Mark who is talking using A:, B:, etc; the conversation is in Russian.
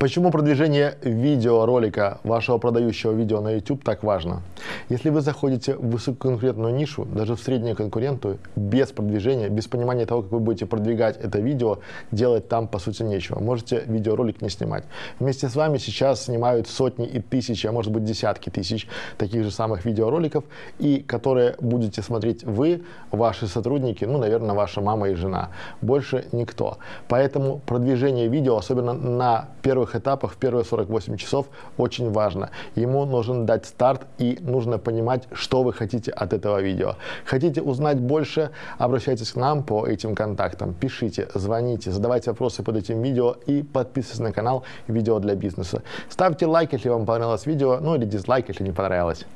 A: Почему продвижение видеоролика вашего продающего видео на YouTube так важно? Если вы заходите в высококонкурентную нишу, даже в среднюю конкуренту, без продвижения, без понимания того, как вы будете продвигать это видео, делать там по сути нечего. Можете видеоролик не снимать. Вместе с вами сейчас снимают сотни и тысячи, а может быть десятки тысяч таких же самых видеороликов, и которые будете смотреть вы, ваши сотрудники, ну, наверное, ваша мама и жена. Больше никто. Поэтому продвижение видео, особенно на первых этапах, в первые 48 часов, очень важно. Ему нужен дать старт и нужно понимать, что вы хотите от этого видео. Хотите узнать больше, обращайтесь к нам по этим контактам. Пишите, звоните, задавайте вопросы под этим видео и подписывайтесь на канал «Видео для бизнеса». Ставьте лайк, если вам понравилось видео, ну или дизлайк, если не понравилось.